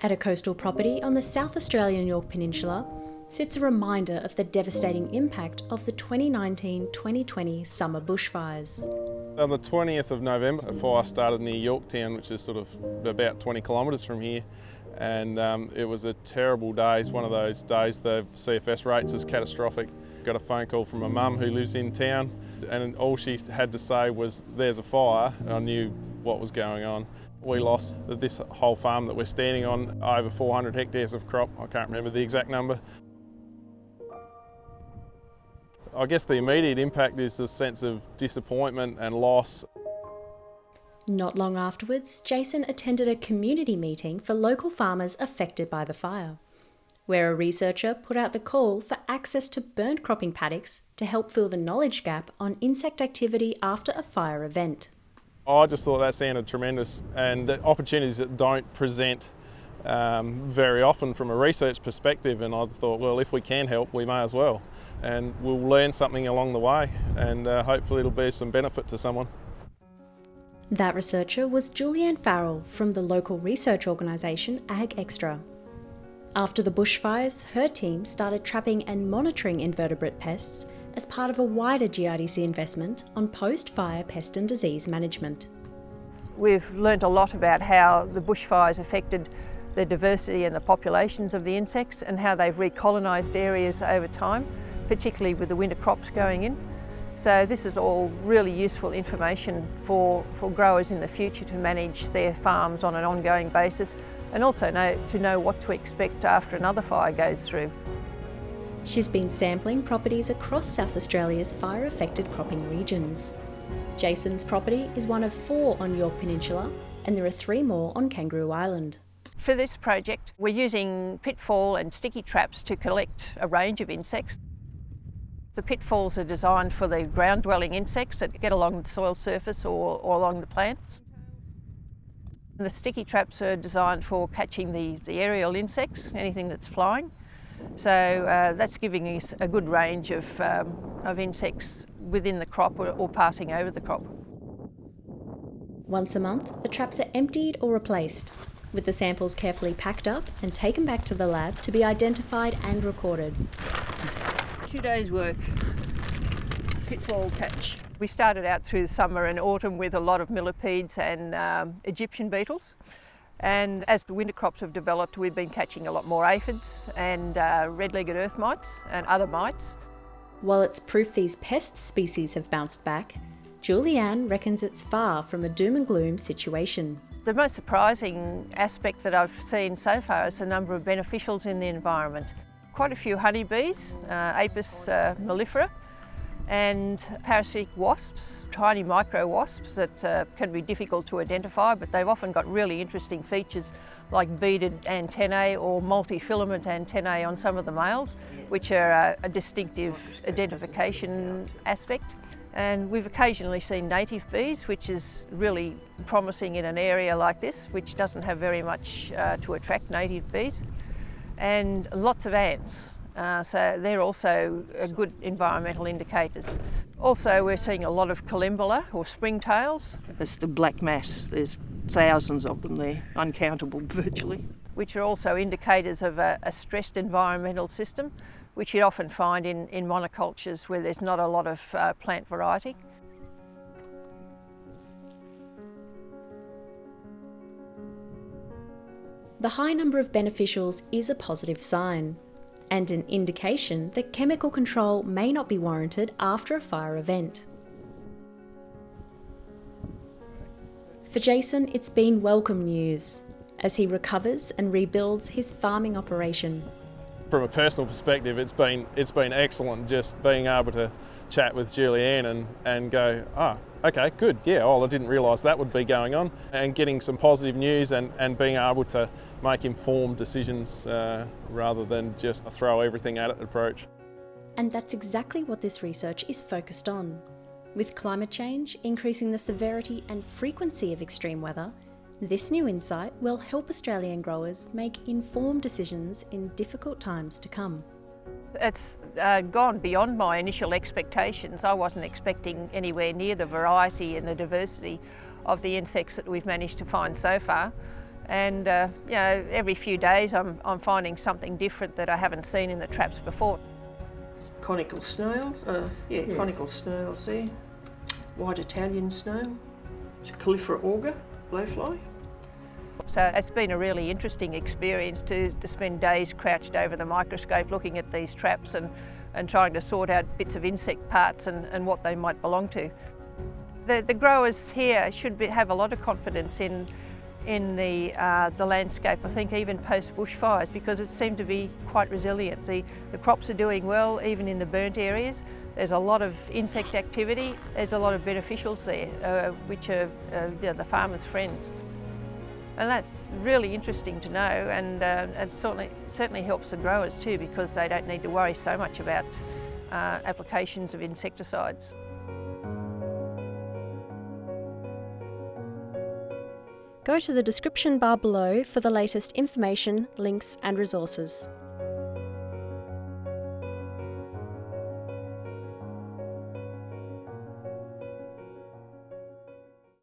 At a coastal property on the South Australian Yorke Peninsula sits a reminder of the devastating impact of the 2019-2020 summer bushfires. On the 20th of November, a fire started near Yorketown, which is sort of about 20 kilometres from here. And um, it was a terrible day. It's one of those days the CFS rates is catastrophic. Got a phone call from a mum who lives in town and all she had to say was, there's a fire. And I knew what was going on. We lost this whole farm that we're standing on, over 400 hectares of crop. I can't remember the exact number. I guess the immediate impact is a sense of disappointment and loss. Not long afterwards, Jason attended a community meeting for local farmers affected by the fire, where a researcher put out the call for access to burnt cropping paddocks to help fill the knowledge gap on insect activity after a fire event. I just thought that sounded tremendous and the opportunities that don't present um, very often from a research perspective and I thought well if we can help we may as well and we'll learn something along the way and uh, hopefully it'll be some benefit to someone. That researcher was Julianne Farrell from the local research organisation Ag Extra. After the bushfires, her team started trapping and monitoring invertebrate pests as part of a wider GRDC investment on post-fire pest and disease management. We've learnt a lot about how the bushfires affected the diversity and the populations of the insects and how they've recolonised areas over time, particularly with the winter crops going in. So this is all really useful information for, for growers in the future to manage their farms on an ongoing basis and also know, to know what to expect after another fire goes through. She's been sampling properties across South Australia's fire-affected cropping regions. Jason's property is one of four on Yorke Peninsula and there are three more on Kangaroo Island. For this project, we're using pitfall and sticky traps to collect a range of insects. The pitfalls are designed for the ground-dwelling insects that get along the soil surface or, or along the plants. The sticky traps are designed for catching the, the aerial insects, anything that's flying. So uh, that's giving us a good range of, um, of insects within the crop or, or passing over the crop. Once a month, the traps are emptied or replaced, with the samples carefully packed up and taken back to the lab to be identified and recorded two days work, pitfall catch. We started out through the summer and autumn with a lot of millipedes and um, Egyptian beetles. And as the winter crops have developed, we've been catching a lot more aphids and uh, red-legged earth mites and other mites. While it's proof these pest species have bounced back, Julianne reckons it's far from a doom and gloom situation. The most surprising aspect that I've seen so far is the number of beneficials in the environment quite a few honeybees, uh, Apis uh, mellifera, and parasitic wasps, tiny micro wasps that uh, can be difficult to identify, but they've often got really interesting features like beaded antennae or multi-filament antennae on some of the males, which are a, a distinctive identification aspect. And we've occasionally seen native bees, which is really promising in an area like this, which doesn't have very much uh, to attract native bees and lots of ants. Uh, so they're also good environmental indicators. Also we're seeing a lot of collembola or springtails. It's the black mass, there's thousands of them there, uncountable virtually. Which are also indicators of a, a stressed environmental system, which you often find in, in monocultures where there's not a lot of uh, plant variety. The high number of beneficials is a positive sign, and an indication that chemical control may not be warranted after a fire event. For Jason, it's been welcome news as he recovers and rebuilds his farming operation. From a personal perspective, it's been, it's been excellent just being able to chat with Julianne and, and go, ah, oh, okay, good, yeah, oh, I didn't realise that would be going on. And getting some positive news and, and being able to make informed decisions uh, rather than just a throw everything at it approach. And that's exactly what this research is focused on. With climate change increasing the severity and frequency of extreme weather, this new insight will help Australian growers make informed decisions in difficult times to come. It's uh, gone beyond my initial expectations. I wasn't expecting anywhere near the variety and the diversity of the insects that we've managed to find so far. And uh, you know, every few days I'm, I'm finding something different that I haven't seen in the traps before. Conical snails, uh, yeah, Yeah. conical snails there. White Italian snail. It's a Calliphora augur, blowfly. So it's been a really interesting experience to, to spend days crouched over the microscope looking at these traps and, and trying to sort out bits of insect parts and, and what they might belong to. The, the growers here should be, have a lot of confidence in, in the, uh, the landscape, I think even post bushfires, because it seemed to be quite resilient. The, the crops are doing well, even in the burnt areas. There's a lot of insect activity, there's a lot of beneficials there, uh, which are uh, you know, the farmers' friends. And that's really interesting to know and uh, it certainly, certainly helps the growers too because they don't need to worry so much about uh, applications of insecticides. Go to the description bar below for the latest information, links, and resources.